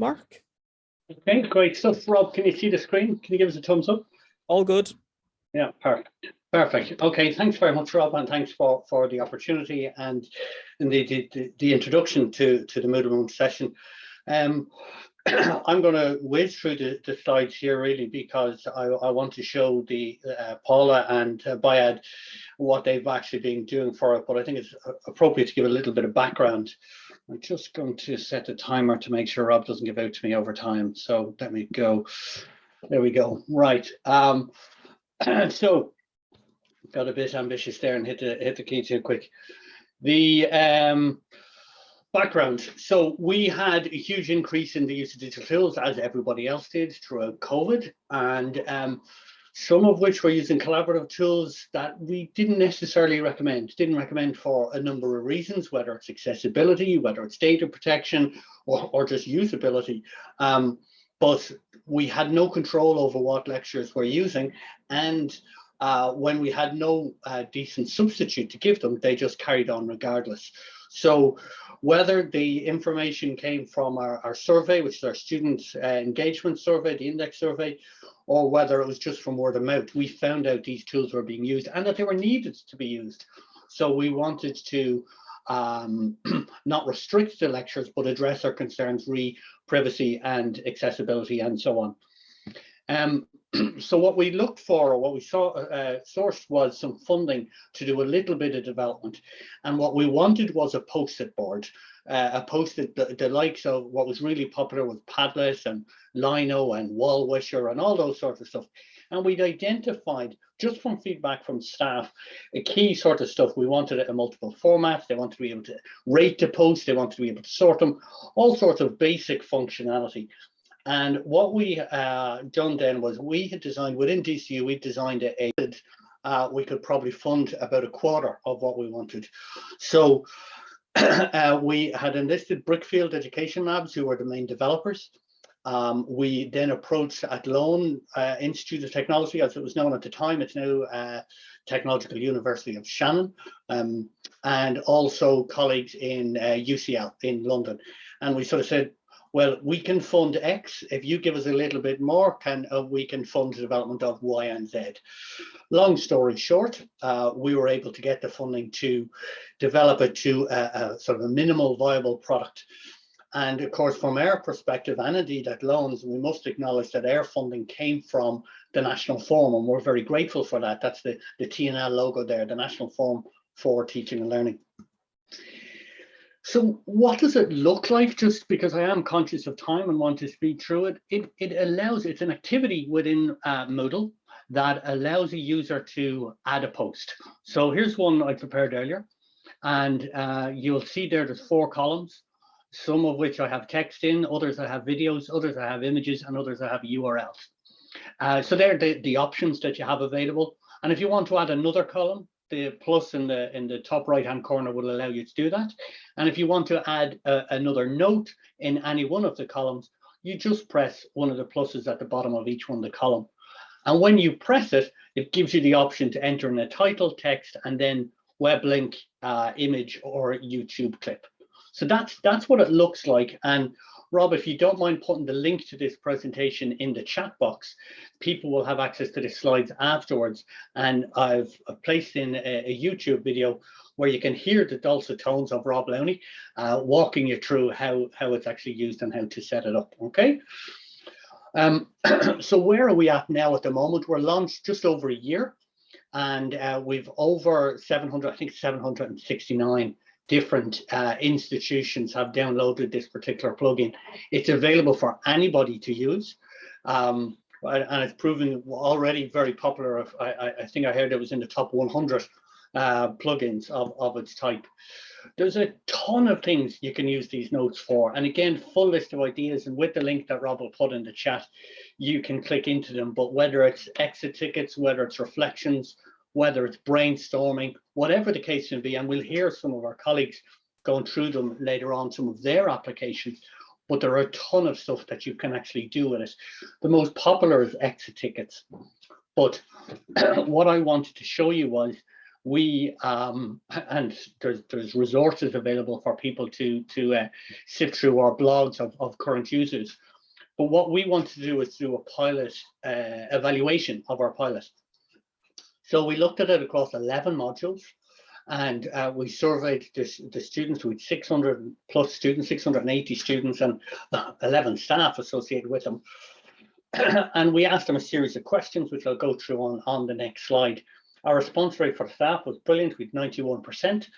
Mark. Okay, great stuff. Rob, can you see the screen? Can you give us a thumbs up? All good. Yeah, perfect. Perfect. Okay, thanks very much, Rob, and thanks for, for the opportunity and, and the, the, the introduction to, to the Moodle Moon session. Um, I'm going to whiz through the, the, slides here really because I, I want to show the uh, Paula and uh, Bayad what they've actually been doing for it, but I think it's appropriate to give a little bit of background. I'm just going to set a timer to make sure Rob doesn't give out to me over time. So let me go. There we go. Right. Um, so got a bit ambitious there and hit the hit the key too quick. The um, background. So we had a huge increase in the use of digital tools, as everybody else did throughout COVID, and um, some of which were using collaborative tools that we didn't necessarily recommend. Didn't recommend for a number of reasons, whether it's accessibility, whether it's data protection, or, or just usability. Um, but we had no control over what lecturers were using, and uh, when we had no uh, decent substitute to give them, they just carried on regardless. So whether the information came from our, our survey, which is our student uh, engagement survey, the index survey, or whether it was just from word of mouth, we found out these tools were being used and that they were needed to be used. So we wanted to um, not restrict the lectures, but address our concerns re privacy and accessibility and so on. Um, so what we looked for or what we saw uh, sourced was some funding to do a little bit of development. And what we wanted was a post-it board uh, a post-it the, the, likes of what was really popular with padlet and lino and wall wisher and all those sorts of stuff. And we'd identified just from feedback from staff a key sort of stuff. We wanted it in multiple formats. They wanted to be able to rate the posts. They wanted to be able to sort them. All sorts of basic functionality and what we uh, done then was we had designed within DCU, we designed a, uh, we could probably fund about a quarter of what we wanted. So uh, we had enlisted Brickfield Education Labs, who were the main developers. Um, we then approached Athlone uh, Institute of Technology, as it was known at the time. It's now uh, Technological University of Shannon, um, and also colleagues in UCL uh, in London. And we sort of said, well, we can fund X. If you give us a little bit more, can uh, we can fund the development of Y and Z. Long story short, uh, we were able to get the funding to develop it to a, a, sort of a minimal viable product. And of course, from our perspective, and indeed loans we must acknowledge that our funding came from the National Forum, and we're very grateful for that. That's the, the TNL logo there, the National Forum for Teaching and Learning. So what does it look like? Just because I am conscious of time and want to speed through it, it, it allows, it's an activity within uh, Moodle that allows a user to add a post. So here's one I prepared earlier. And uh, you'll see there there's four columns, some of which I have text in, others I have videos, others I have images, and others I have URLs. Uh, so they're the, the options that you have available. And if you want to add another column, the plus in the in the top right hand corner will allow you to do that. And if you want to add a, another note in any one of the columns, you just press one of the pluses at the bottom of each one of the column. And when you press it, it gives you the option to enter in a title, text, and then web link, uh, image, or YouTube clip. So that's that's what it looks like. And Rob, if you don't mind putting the link to this presentation in the chat box, people will have access to the slides afterwards. And I've placed in a, a YouTube video where you can hear the dulcet tones of Rob Lowney uh, walking you through how, how it's actually used and how to set it up, okay? Um, so where are we at now at the moment? We're launched just over a year and uh, we've over 700, I think 769 different uh, institutions have downloaded this particular plugin. It's available for anybody to use. Um, and it's proven already very popular. I, I, think I heard it was in the top 100 uh, plugins of, of its type. There's a ton of things you can use these notes for. And again, full list of ideas. And with the link that Rob will put in the chat, you can click into them. But whether it's exit tickets, whether it's reflections, whether it's brainstorming, whatever the case may be, and we'll hear some of our colleagues going through them later on, some of their applications, but there are a ton of stuff that you can actually do with it. The most popular is exit tickets. But what I wanted to show you was we um, and there's there's resources available for people to to uh, sift through our blogs of, of current users. But what we want to do is do a pilot uh, evaluation of our pilot. So we looked at it across 11 modules and uh, we surveyed this, the students with 600 plus students, 680 students and uh, 11 staff associated with them. and we asked them a series of questions, which I'll go through on, on the next slide. Our response rate for staff was brilliant with 91%.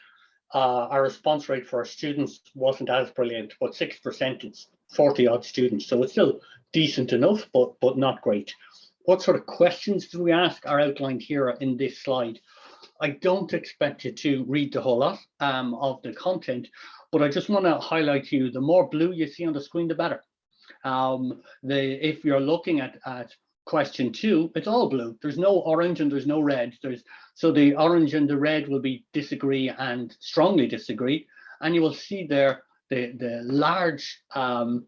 Uh, our response rate for our students wasn't as brilliant, but 6%, it's 40 odd students. So it's still decent enough, but, but not great. What sort of questions do we ask are outlined here in this slide. I don't expect you to read the whole lot um, of the content, but I just want to highlight to you the more blue you see on the screen, the better. Um, the, if you're looking at, at question two, it's all blue. There's no orange and there's no red. There's so the orange and the red will be disagree and strongly disagree, and you will see there the the large um,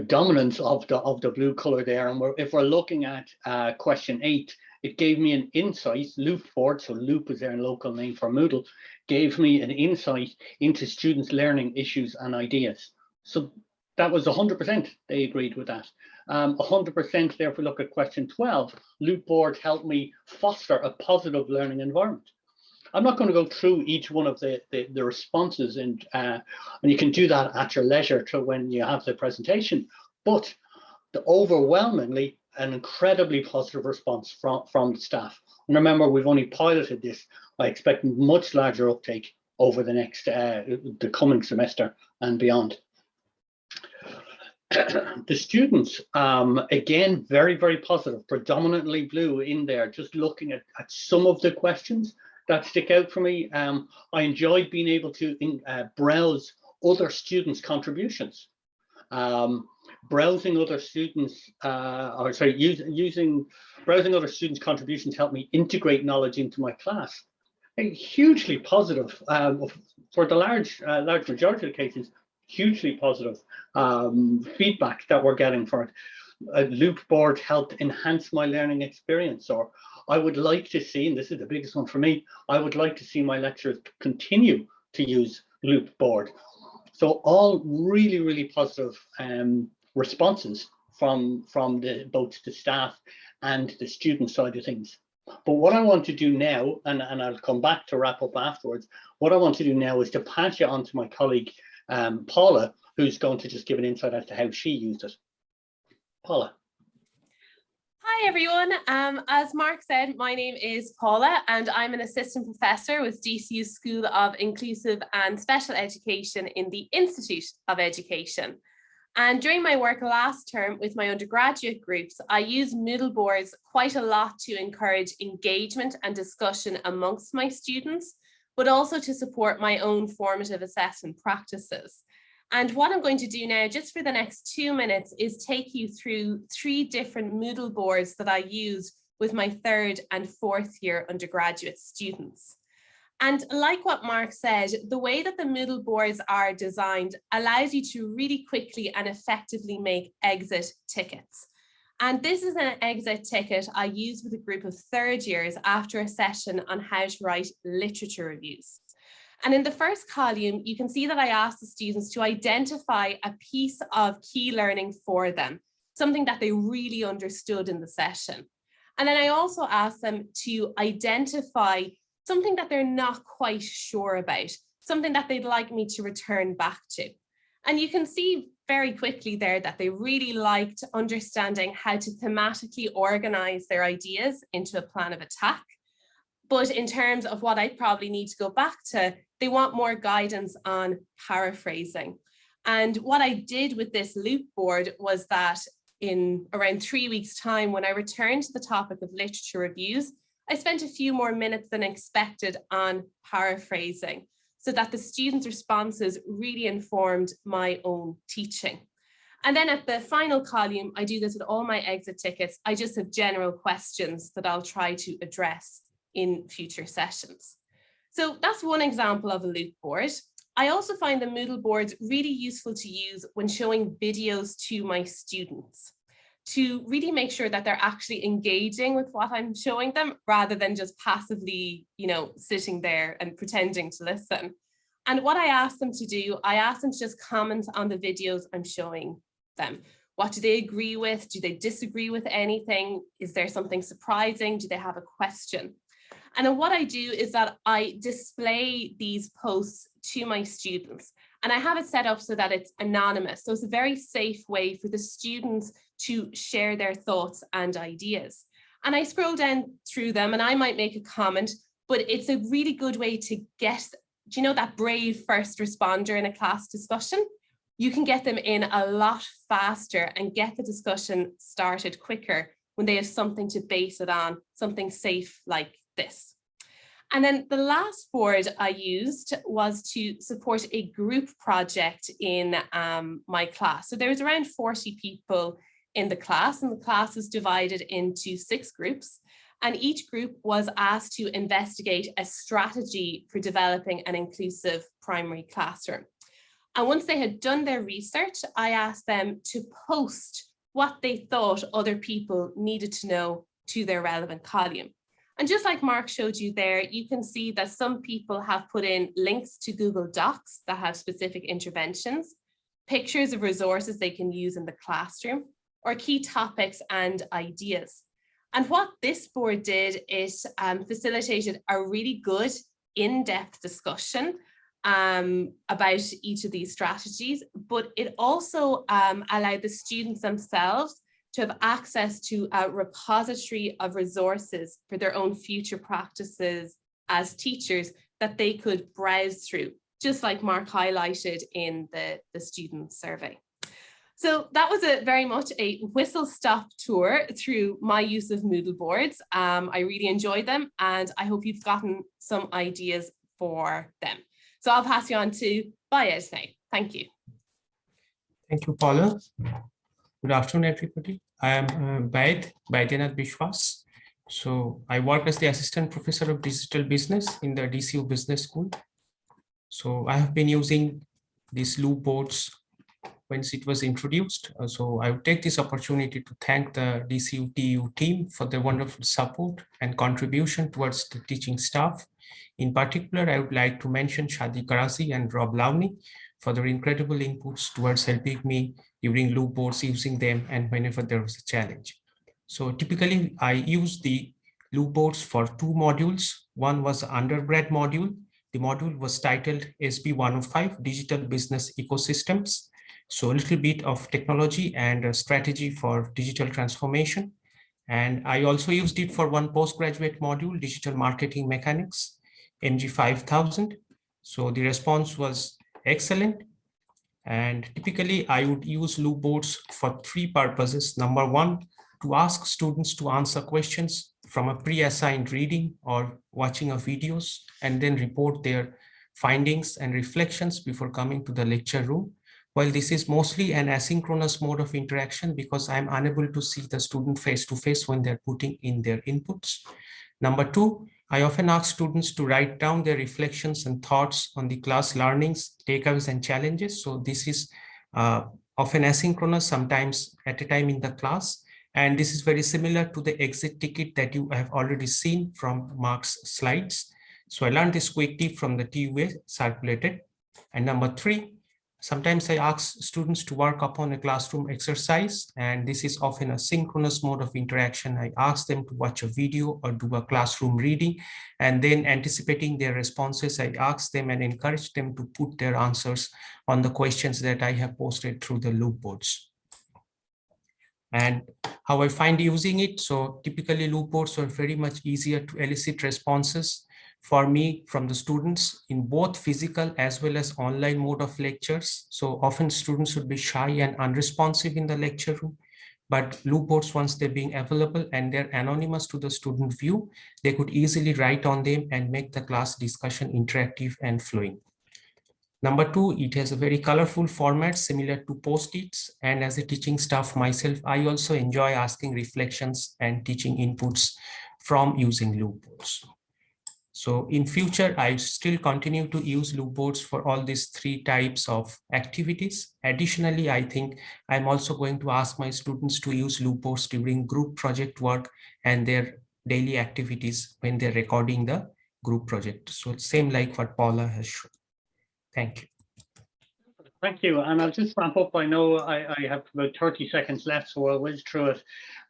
dominance of the of the blue color there. And we're, if we're looking at uh, question eight, it gave me an insight. Loop board, so Loop is their local name for Moodle, gave me an insight into students' learning issues and ideas. So that was 100%, they agreed with that. 100% um, there, if we look at question 12, Loop board helped me foster a positive learning environment. I'm not going to go through each one of the, the, the responses and, uh, and you can do that at your leisure to when you have the presentation, but the overwhelmingly an incredibly positive response from, from the staff. And remember, we've only piloted this. I expect much larger uptake over the next, uh, the coming semester and beyond. the students, um, again, very, very positive, predominantly blue in there, just looking at, at some of the questions that stick out for me. Um, I enjoyed being able to in, uh, browse other students' contributions. Um, browsing other students, uh, or sorry, use, using browsing other students' contributions helped me integrate knowledge into my class. A hugely positive um, for the large, uh, large majority of cases hugely positive um, feedback that we're getting for it. A loop board helped enhance my learning experience or I would like to see, and this is the biggest one for me, I would like to see my lecturers continue to use loop board. So all really, really positive um, responses from, from the, both the staff and the student side of things. But what I want to do now, and, and I'll come back to wrap up afterwards, what I want to do now is to pass you on to my colleague, um, Paula, who's going to just give an insight as to how she used it. Paula. Hi everyone, um, as Mark said, my name is Paula and I'm an assistant professor with DCU School of Inclusive and Special Education in the Institute of Education. And during my work last term with my undergraduate groups, I use Moodle boards quite a lot to encourage engagement and discussion amongst my students, but also to support my own formative assessment practices. And what I'm going to do now, just for the next two minutes, is take you through three different Moodle boards that I use with my third and fourth year undergraduate students. And like what Mark said, the way that the Moodle boards are designed allows you to really quickly and effectively make exit tickets. And this is an exit ticket I use with a group of third years after a session on how to write literature reviews. And in the first column, you can see that I asked the students to identify a piece of key learning for them, something that they really understood in the session. And then I also asked them to identify something that they're not quite sure about, something that they'd like me to return back to. And you can see very quickly there that they really liked understanding how to thematically organize their ideas into a plan of attack. But in terms of what I probably need to go back to, they want more guidance on paraphrasing. And what I did with this loop board was that in around three weeks time, when I returned to the topic of literature reviews, I spent a few more minutes than expected on paraphrasing so that the students' responses really informed my own teaching. And then at the final column, I do this with all my exit tickets. I just have general questions that I'll try to address in future sessions. So that's one example of a loop board. I also find the Moodle boards really useful to use when showing videos to my students. to really make sure that they're actually engaging with what I'm showing them rather than just passively, you know, sitting there and pretending to listen. And what I ask them to do, I ask them to just comment on the videos I'm showing them. What do they agree with? Do they disagree with anything? Is there something surprising? Do they have a question? And what I do is that I display these posts to my students and I have it set up so that it's anonymous. So it's a very safe way for the students to share their thoughts and ideas. And I scroll down through them and I might make a comment, but it's a really good way to get, do you know that brave first responder in a class discussion? You can get them in a lot faster and get the discussion started quicker when they have something to base it on, something safe like this. And then the last board I used was to support a group project in um, my class. So there was around 40 people in the class and the class was divided into six groups. And each group was asked to investigate a strategy for developing an inclusive primary classroom. And once they had done their research, I asked them to post what they thought other people needed to know to their relevant column. And just like Mark showed you there, you can see that some people have put in links to Google Docs that have specific interventions, pictures of resources they can use in the classroom, or key topics and ideas. And what this board did is um, facilitated a really good in-depth discussion um, about each of these strategies, but it also um, allowed the students themselves to have access to a repository of resources for their own future practices as teachers that they could browse through, just like Mark highlighted in the, the student survey. So that was a very much a whistle stop tour through my use of Moodle boards. Um, I really enjoyed them and I hope you've gotten some ideas for them. So I'll pass you on to Bayez now. Thank you. Thank you, Paula. Good afternoon, everybody. I am uh, Baid, Baidyanath Bishwas. So I work as the assistant professor of digital business in the DCU Business School. So I have been using these loop boards once it was introduced. Uh, so I would take this opportunity to thank the DCUTU team for their wonderful support and contribution towards the teaching staff. In particular, I would like to mention Shadi Karazi and Rob Lowney for their incredible inputs towards helping me during loop boards using them and whenever there was a challenge. So typically I use the loop boards for two modules. One was undergrad module. The module was titled SB 105 Digital Business Ecosystems. So a little bit of technology and strategy for digital transformation. And I also used it for one postgraduate module, Digital Marketing Mechanics, MG 5000. So the response was excellent. And typically I would use loop boards for three purposes. Number one, to ask students to answer questions from a pre-assigned reading or watching of videos and then report their findings and reflections before coming to the lecture room. While this is mostly an asynchronous mode of interaction because I'm unable to see the student face to face when they're putting in their inputs. Number two, I often ask students to write down their reflections and thoughts on the class learnings, takeaways and challenges. So this is uh, often asynchronous, sometimes at a time in the class. And this is very similar to the exit ticket that you have already seen from Mark's slides. So I learned this quick tip from the TUA circulated. And number three, Sometimes I ask students to work upon a classroom exercise, and this is often a synchronous mode of interaction. I ask them to watch a video or do a classroom reading, and then anticipating their responses, I ask them and encourage them to put their answers on the questions that I have posted through the loop boards. And how I find using it, so typically loop boards are very much easier to elicit responses for me from the students in both physical as well as online mode of lectures. So often students would be shy and unresponsive in the lecture room, but loop boards, once they're being available and they're anonymous to the student view, they could easily write on them and make the class discussion interactive and flowing. Number two, it has a very colorful format similar to post-its. And as a teaching staff myself, I also enjoy asking reflections and teaching inputs from using loop boards. So in future, I still continue to use loop boards for all these three types of activities. Additionally, I think I'm also going to ask my students to use loop boards during group project work and their daily activities when they're recording the group project. So same like what Paula has shown. Thank you. Thank you. And I'll just wrap up. I know I, I have about 30 seconds left, so I'll whiz through it.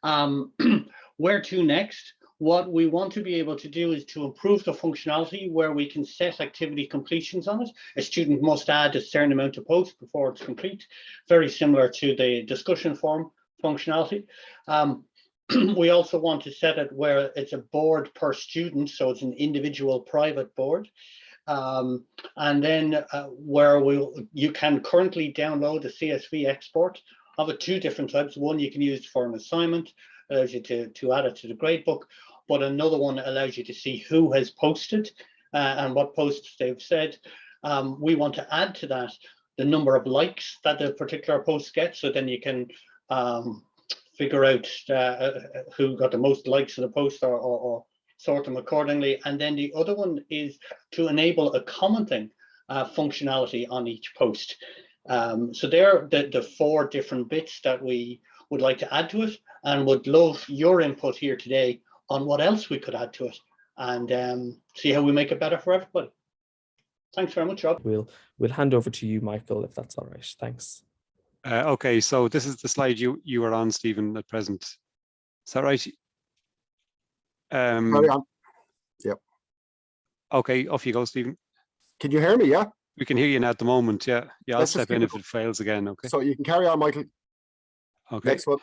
Um, where to next? What we want to be able to do is to improve the functionality where we can set activity completions on it. A student must add a certain amount of posts before it's complete, very similar to the discussion form functionality. Um, we also want to set it where it's a board per student, so it's an individual private board. Um, and then uh, where we you can currently download a CSV export of it two different types. One you can use for an assignment, allows you to, to add it to the gradebook, but another one allows you to see who has posted uh, and what posts they've said. Um, we want to add to that the number of likes that the particular post gets, so then you can um, figure out uh, who got the most likes of the post or, or, or sort them accordingly. And then the other one is to enable a commenting uh, functionality on each post. Um, so there are the, the four different bits that we would like to add to it and would love your input here today on what else we could add to it and um, see how we make it better for everybody. Thanks very much, Rob. We'll we'll hand over to you, Michael, if that's all right. Thanks. Uh, okay, so this is the slide you you were on, Stephen, at present. Is that right? Um, Carry on. okay, off you go, Stephen. Can you hear me? Yeah. We can hear you now at the moment. Yeah, yeah. I'll Let's just step in if it- it fails again. Okay. So you can carry on, Michael. Okay. Next one.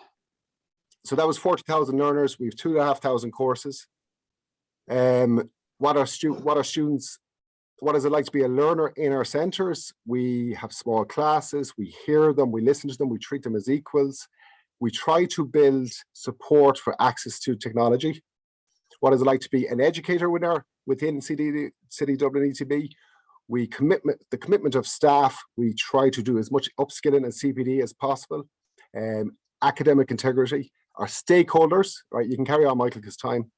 So that was 40,000 learners. We have two and a half thousand courses. Um, what are what are students, what is it like to be a learner in our centers? We have small classes, we hear them, we listen to them, we treat them as equals. We try to build support for access to technology. What is it like to be an educator our, within CD, City Dublin ETB? We commitment, the commitment of staff, we try to do as much upskilling and CPD as possible. Um, academic integrity, our stakeholders, right? You can carry on, Michael, because time.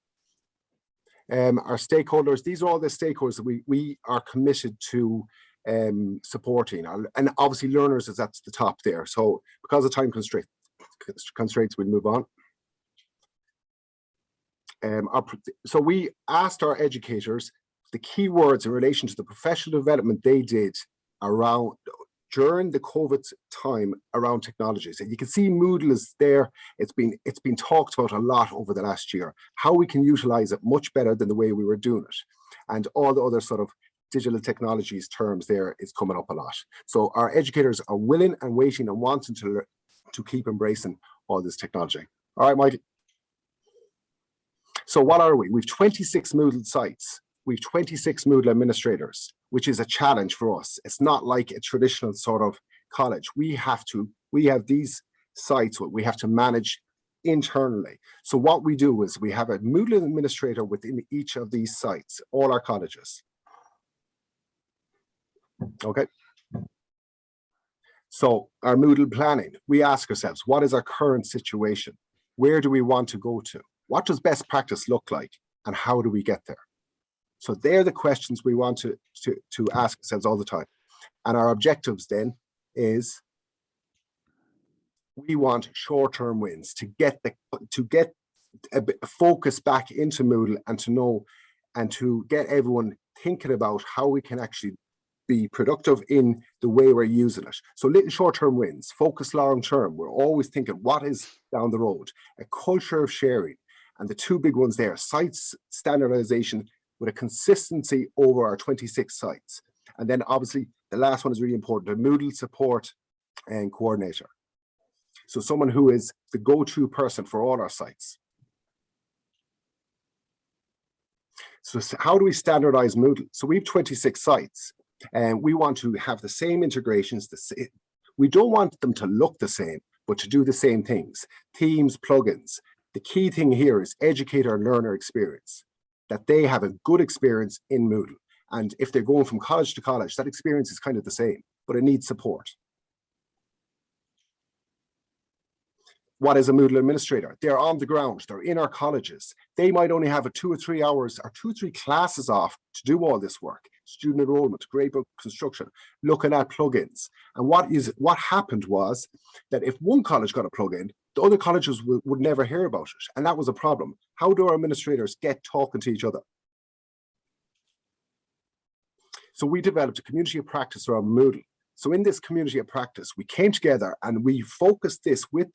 Um, our stakeholders, these are all the stakeholders that we, we are committed to um, supporting. And obviously learners is at the top there. So because of time constraint, constraints, we'll move on. Um, our, so we asked our educators the key words in relation to the professional development they did around during the COVID time around technologies. And you can see Moodle is there. It's been it's been talked about a lot over the last year, how we can utilize it much better than the way we were doing it. And all the other sort of digital technologies terms there is coming up a lot. So our educators are willing and waiting and wanting to, to keep embracing all this technology. All right, Mike. So what are we? We've 26 Moodle sites. We've 26 Moodle administrators, which is a challenge for us. It's not like a traditional sort of college. We have to, we have these sites what we have to manage internally. So what we do is we have a Moodle administrator within each of these sites, all our colleges. Okay. So our Moodle planning, we ask ourselves, what is our current situation? Where do we want to go to? What does best practice look like? And how do we get there? So they're the questions we want to, to, to ask ourselves all the time. And our objectives then is we want short-term wins to get the to get a bit focus back into Moodle and to know and to get everyone thinking about how we can actually be productive in the way we're using it. So little short-term wins, focus long-term. We're always thinking what is down the road, a culture of sharing. And the two big ones there, sites standardization with a consistency over our 26 sites. And then obviously the last one is really important, the Moodle support and coordinator. So someone who is the go-to person for all our sites. So how do we standardize Moodle? So we have 26 sites and we want to have the same integrations. The same. We don't want them to look the same, but to do the same things. Themes, plugins. The key thing here is educator learner experience, that they have a good experience in Moodle. And if they're going from college to college, that experience is kind of the same, but it needs support. what is a Moodle administrator? They're on the ground, they're in our colleges. They might only have a two or three hours or two or three classes off to do all this work. Student enrollment, gradebook construction, looking at plugins. And what is what happened was that if one college got a plugin, the other colleges would, never hear about it. And that was a problem. How do our administrators get talking to each other? So we developed a community of practice around Moodle. So in this community of practice, we came together and we focused this with,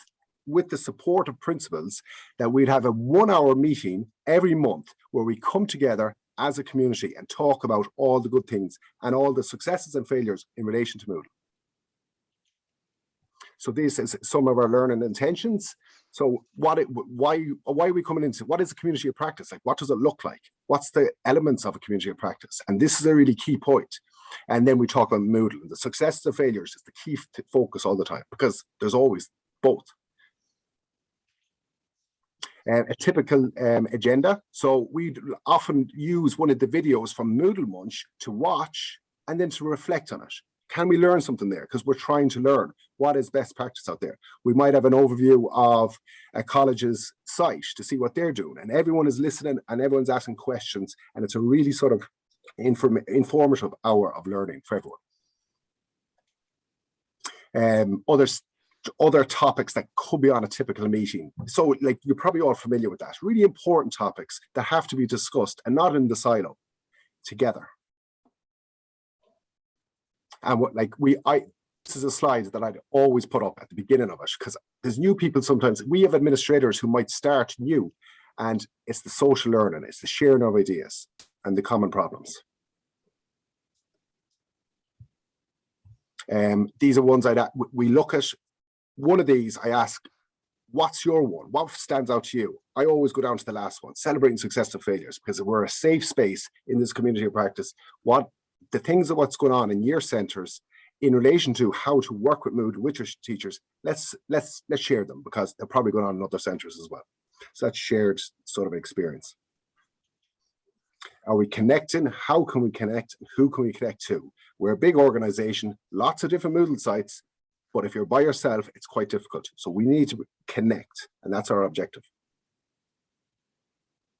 with the support of principals that we'd have a one hour meeting every month where we come together as a community and talk about all the good things and all the successes and failures in relation to Moodle. So this is some of our learning intentions. So what it, why, why are we coming into, what is a community of practice? Like, what does it look like? What's the elements of a community of practice? And this is a really key point. And then we talk about Moodle. The successes and failures is the key focus all the time because there's always both. Uh, a typical um, agenda. So we'd often use one of the videos from Moodle Munch to watch and then to reflect on it. Can we learn something there? Because we're trying to learn what is best practice out there. We might have an overview of a college's site to see what they're doing and everyone is listening and everyone's asking questions and it's a really sort of inform informative hour of learning for everyone. Um, others, other topics that could be on a typical meeting. So like you're probably all familiar with that. Really important topics that have to be discussed and not in the silo, together. And what like we, I, this is a slide that I'd always put up at the beginning of it because there's new people sometimes. We have administrators who might start new and it's the social learning, it's the sharing of ideas and the common problems. Um, these are ones I'd, we look at, one of these I ask, what's your one? What stands out to you? I always go down to the last one, celebrating success and failures, because we're a safe space in this community of practice. What the things of what's going on in your centers in relation to how to work with mood with your teachers, let's let's let's share them because they're probably going on in other centers as well. So that's shared sort of experience. Are we connecting? How can we connect? Who can we connect to? We're a big organization, lots of different Moodle sites, but if you're by yourself, it's quite difficult. So we need to connect, and that's our objective.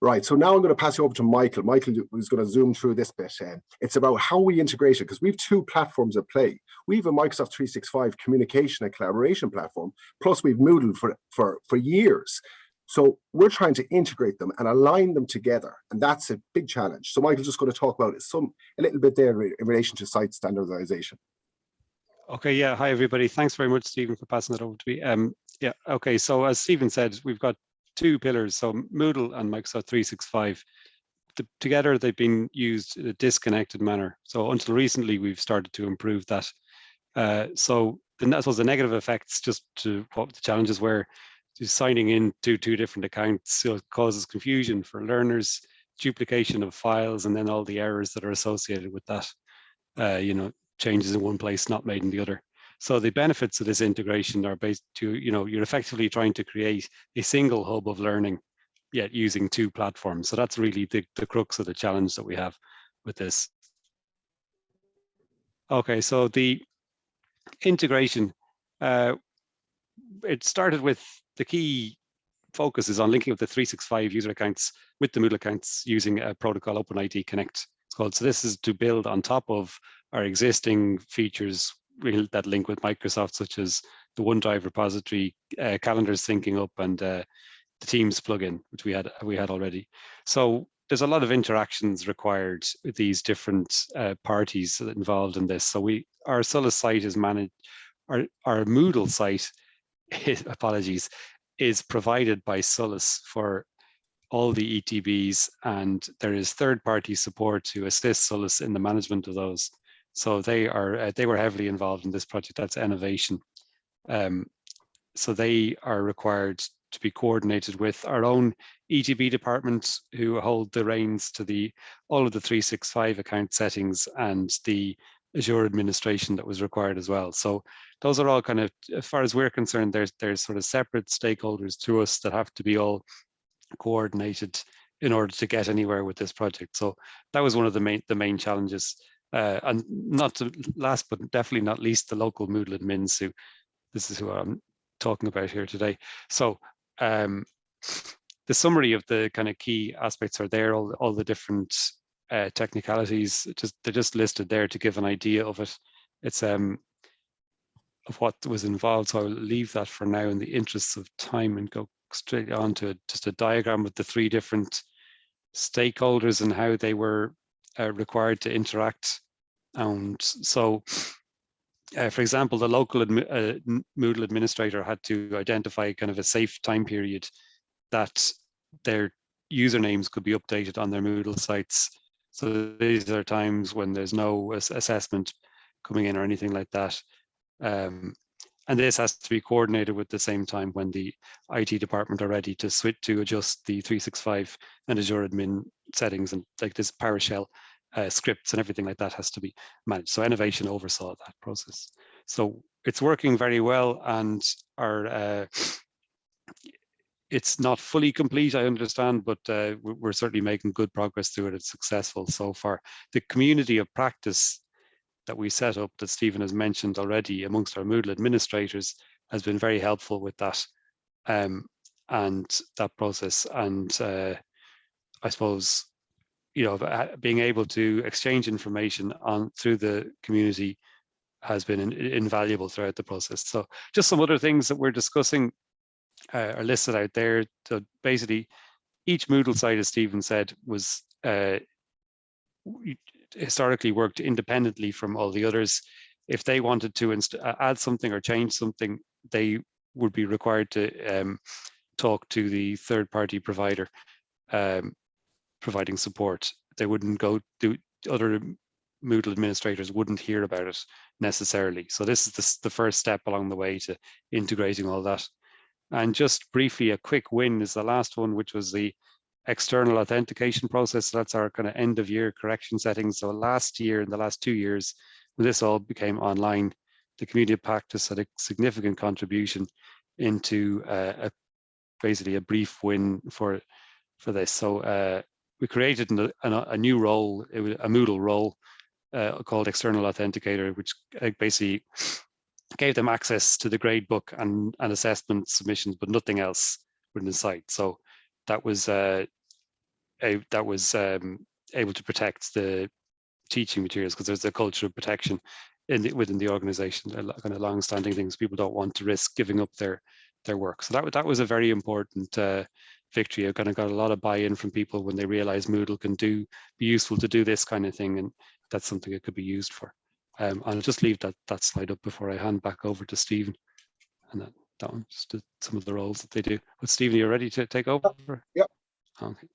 Right, so now I'm going to pass you over to Michael. Michael is going to zoom through this bit. Uh, it's about how we integrate it, because we have two platforms at play. We have a Microsoft 365 communication and collaboration platform, plus we've Moodle for, for, for years. So we're trying to integrate them and align them together. And that's a big challenge. So Michael's just going to talk about some a little bit there in relation to site standardization. Okay, yeah. Hi, everybody. Thanks very much, Stephen, for passing that over to me. Um, yeah, okay. So as Stephen said, we've got two pillars, so Moodle and Microsoft 365. The, together, they've been used in a disconnected manner. So until recently, we've started to improve that. Uh, so the, I the negative effects, just to what the challenges were, signing in to two different accounts so causes confusion for learners, duplication of files, and then all the errors that are associated with that. Uh, you know, changes in one place not made in the other. So the benefits of this integration are based to, you know, you're effectively trying to create a single hub of learning, yet using two platforms. So that's really the, the crux of the challenge that we have with this. Okay, so the integration, uh, it started with the key focus is on linking up the 365 user accounts with the Moodle accounts using a protocol OpenID Connect. It's called. So this is to build on top of our existing features that link with Microsoft, such as the OneDrive repository, uh, calendars syncing up, and uh, the Teams plugin, which we had we had already. So there's a lot of interactions required with these different uh, parties involved in this. So we our SOLAS site is managed. Our our Moodle site apologies, is provided by SOLAS for all the ETBs and there is third-party support to assist SOLAS in the management of those. So they are uh, they were heavily involved in this project. That's Enovation. Um, so they are required to be coordinated with our own ETB department who hold the reins to the all of the 365 account settings and the Azure administration that was required as well. So those are all kind of, as far as we're concerned, there's there's sort of separate stakeholders to us that have to be all coordinated in order to get anywhere with this project. So that was one of the main the main challenges. Uh, and not to last, but definitely not least, the local Moodle admins who, this is who I'm talking about here today. So um, the summary of the kind of key aspects are there, all, all the different uh, technicalities, just they're just listed there to give an idea of it. It's um of what was involved. So I'll leave that for now in the interests of time and go straight on to just a diagram of the three different stakeholders and how they were uh, required to interact. And so, uh, for example, the local admi uh, Moodle administrator had to identify kind of a safe time period that their usernames could be updated on their Moodle sites. So these are times when there's no assessment coming in or anything like that. Um, and this has to be coordinated with the same time when the IT department are ready to switch to adjust the 365 and Azure admin settings and like this PowerShell uh, scripts and everything like that has to be managed. So Enovation oversaw that process. So it's working very well and our uh, it's not fully complete, I understand, but uh, we're certainly making good progress through it. It's successful so far. The community of practice that we set up that Stephen has mentioned already amongst our Moodle administrators has been very helpful with that um, and that process. And uh, I suppose, you know, being able to exchange information on through the community has been in, invaluable throughout the process. So just some other things that we're discussing uh, are listed out there. So basically, each Moodle site, as Stephen said, was uh, historically worked independently from all the others. If they wanted to add something or change something, they would be required to um, talk to the third party provider um, providing support. They wouldn't go to other Moodle administrators wouldn't hear about it necessarily. So this is the, the first step along the way to integrating all that. And just briefly, a quick win is the last one, which was the external authentication process. That's our kind of end of year correction settings. So last year, in the last two years, when this all became online, the community of practice had a significant contribution into uh, a, basically a brief win for for this. So uh, we created a, a, new role, a Moodle role uh, called external authenticator, which uh, basically gave them access to the gradebook and, and assessment submissions, but nothing else within the site. So that was uh, a, that was um, able to protect the teaching materials because there's a culture of protection in the, within the organization, kind of long-standing things. People don't want to risk giving up their their work. So that that was a very important uh, victory. I kind of got a lot of buy-in from people when they realized Moodle can do be useful to do this kind of thing, and that's something it could be used for. Um, I'll just leave that that slide up before I hand back over to Stephen, and that that one just some of the roles that they do. But Stephen, are you ready to take over? Yep. Okay.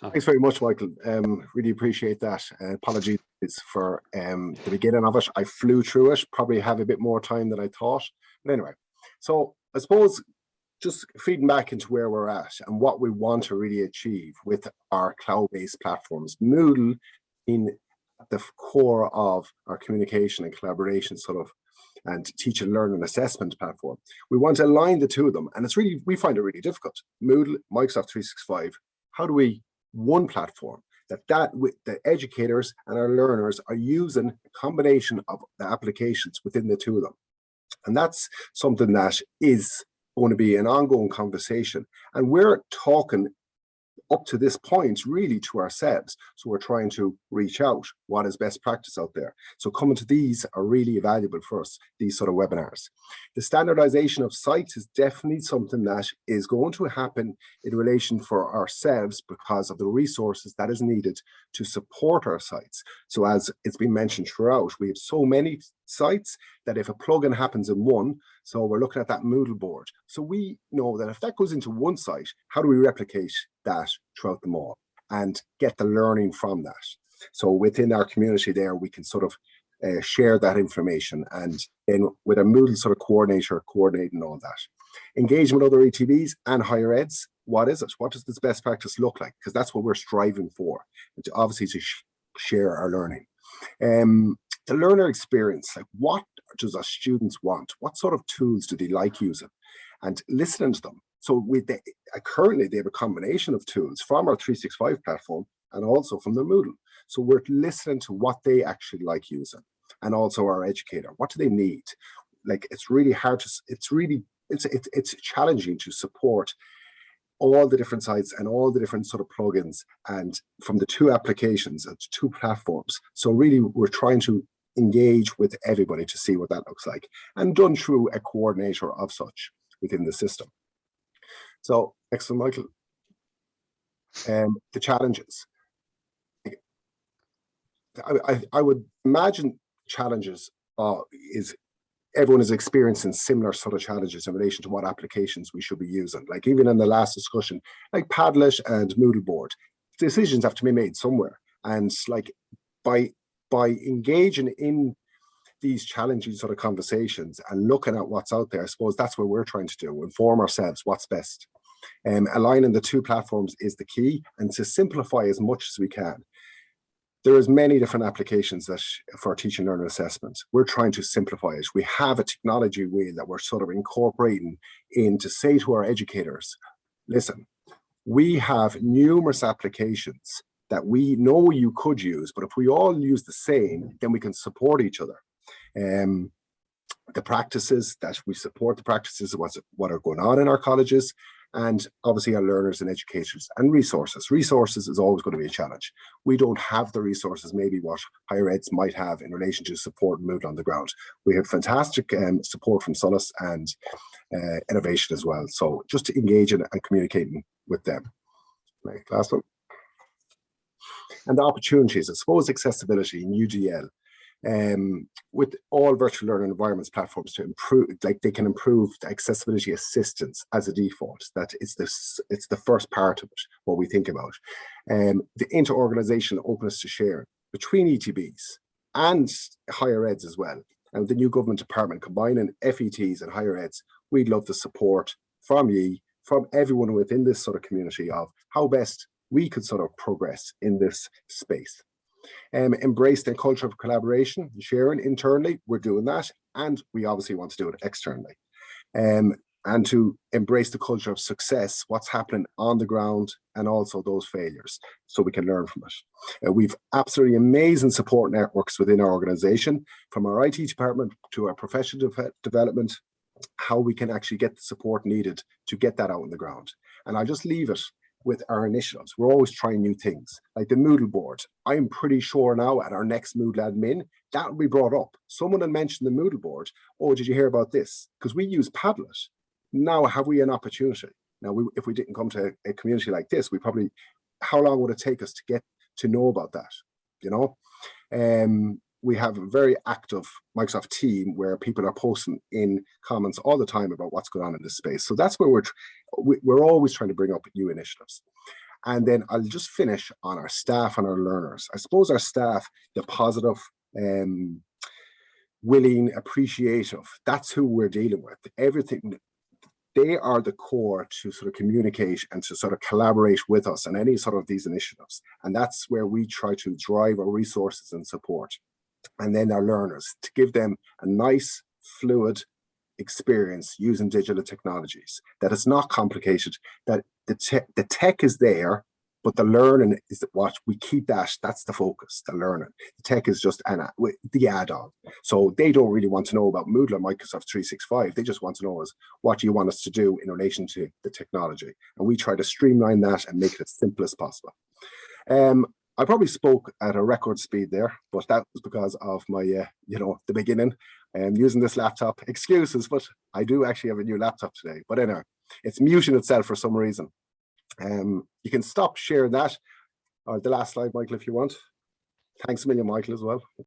Thanks very much, Michael. Um, really appreciate that. Uh, apologies for um, the beginning of it. I flew through it, probably have a bit more time than I thought. But anyway, so I suppose just feeding back into where we're at and what we want to really achieve with our cloud-based platforms. Moodle in the core of our communication and collaboration sort of and teach and learn and assessment platform. We want to align the two of them. And it's really, we find it really difficult. Moodle, Microsoft 365, how do we one platform that that the educators and our learners are using a combination of the applications within the two of them and that's something that is going to be an ongoing conversation and we're talking up to this point really to ourselves. So we're trying to reach out what is best practice out there. So coming to these are really valuable for us, these sort of webinars. The standardization of sites is definitely something that is going to happen in relation for ourselves because of the resources that is needed to support our sites. So as it's been mentioned throughout, we have so many sites that if a plugin happens in one, so we're looking at that Moodle board. So we know that if that goes into one site, how do we replicate that throughout them all and get the learning from that? So within our community there, we can sort of uh, share that information and then with a Moodle sort of coordinator coordinating all that. Engagement with other ETBs and higher eds, what is it? What does this best practice look like? Because that's what we're striving for, to obviously to sh share our learning. Um, the learner experience, like what does our students want? What sort of tools do they like using? And listening to them. So with the, uh, currently they have a combination of tools from our 365 platform and also from the Moodle. So we're listening to what they actually like using and also our educator. What do they need? Like it's really hard to, it's really it's, it's, it's challenging to support all the different sites and all the different sort of plugins and from the two applications, it's two platforms. So really we're trying to engage with everybody to see what that looks like and done through a coordinator of such within the system. So excellent, Michael. And the challenges. I, I, I would imagine challenges uh, is everyone is experiencing similar sort of challenges in relation to what applications we should be using. Like even in the last discussion, like Padlet and Moodle board, decisions have to be made somewhere. And like by by engaging in these challenging sort of conversations and looking at what's out there, I suppose that's what we're trying to do, inform ourselves what's best. Um, aligning the two platforms is the key and to simplify as much as we can. There is many different applications that for teaching learning assessment. We're trying to simplify it. We have a technology wheel that we're sort of incorporating in to say to our educators, listen, we have numerous applications that we know you could use, but if we all use the same, then we can support each other. Um, the practices that we support the practices of what are going on in our colleges and obviously our learners and educators and resources. Resources is always going to be a challenge. We don't have the resources maybe what higher eds might have in relation to support Moodle on the ground. We have fantastic um, support from SOLAS and uh, Enovation as well. So just to engage in and communicating with them. Right, last one. And the opportunities, I suppose accessibility in UDL um, with all virtual learning environments platforms to improve, like they can improve the accessibility assistance as a default. That is this, it's the first part of it, what we think about. Um, the inter-organization openness to share between ETBs and higher eds as well. And the new government department combining FETs and higher eds, we'd love the support from ye, from everyone within this sort of community of how best we could sort of progress in this space. Um, embrace the culture of collaboration, sharing internally, we're doing that, and we obviously want to do it externally. Um, and to embrace the culture of success, what's happening on the ground, and also those failures, so we can learn from it. Uh, we've absolutely amazing support networks within our organization, from our IT department to our professional de development, how we can actually get the support needed to get that out on the ground. And I'll just leave it with our initiatives. We're always trying new things, like the Moodle board. I'm pretty sure now at our next Moodle admin, that will be brought up. Someone will mention the Moodle board. Oh, did you hear about this? Because we use Padlet. Now, have we an opportunity? Now, we, if we didn't come to a community like this, we probably, how long would it take us to get to know about that? You know, um, we have a very active Microsoft team where people are posting in comments all the time about what's going on in this space. So that's where we're we're always trying to bring up new initiatives. And then I'll just finish on our staff and our learners. I suppose our staff, the positive, um, willing, appreciative, that's who we're dealing with. Everything, they are the core to sort of communicate and to sort of collaborate with us on any sort of these initiatives. And that's where we try to drive our resources and support and then our learners to give them a nice, fluid experience using digital technologies, that it's not complicated, that the, te the tech is there, but the learning is what we keep that, that's the focus, the learning. The tech is just an, the add-on. So they don't really want to know about Moodle or Microsoft 365. They just want to know is what do you want us to do in relation to the technology? And we try to streamline that and make it as simple as possible. Um, I probably spoke at a record speed there, but that was because of my, uh, you know, the beginning and um, using this laptop. Excuses, but I do actually have a new laptop today. But anyway, it's muting itself for some reason. Um, you can stop sharing that, or the last slide, Michael, if you want. Thanks a million, Michael, as well.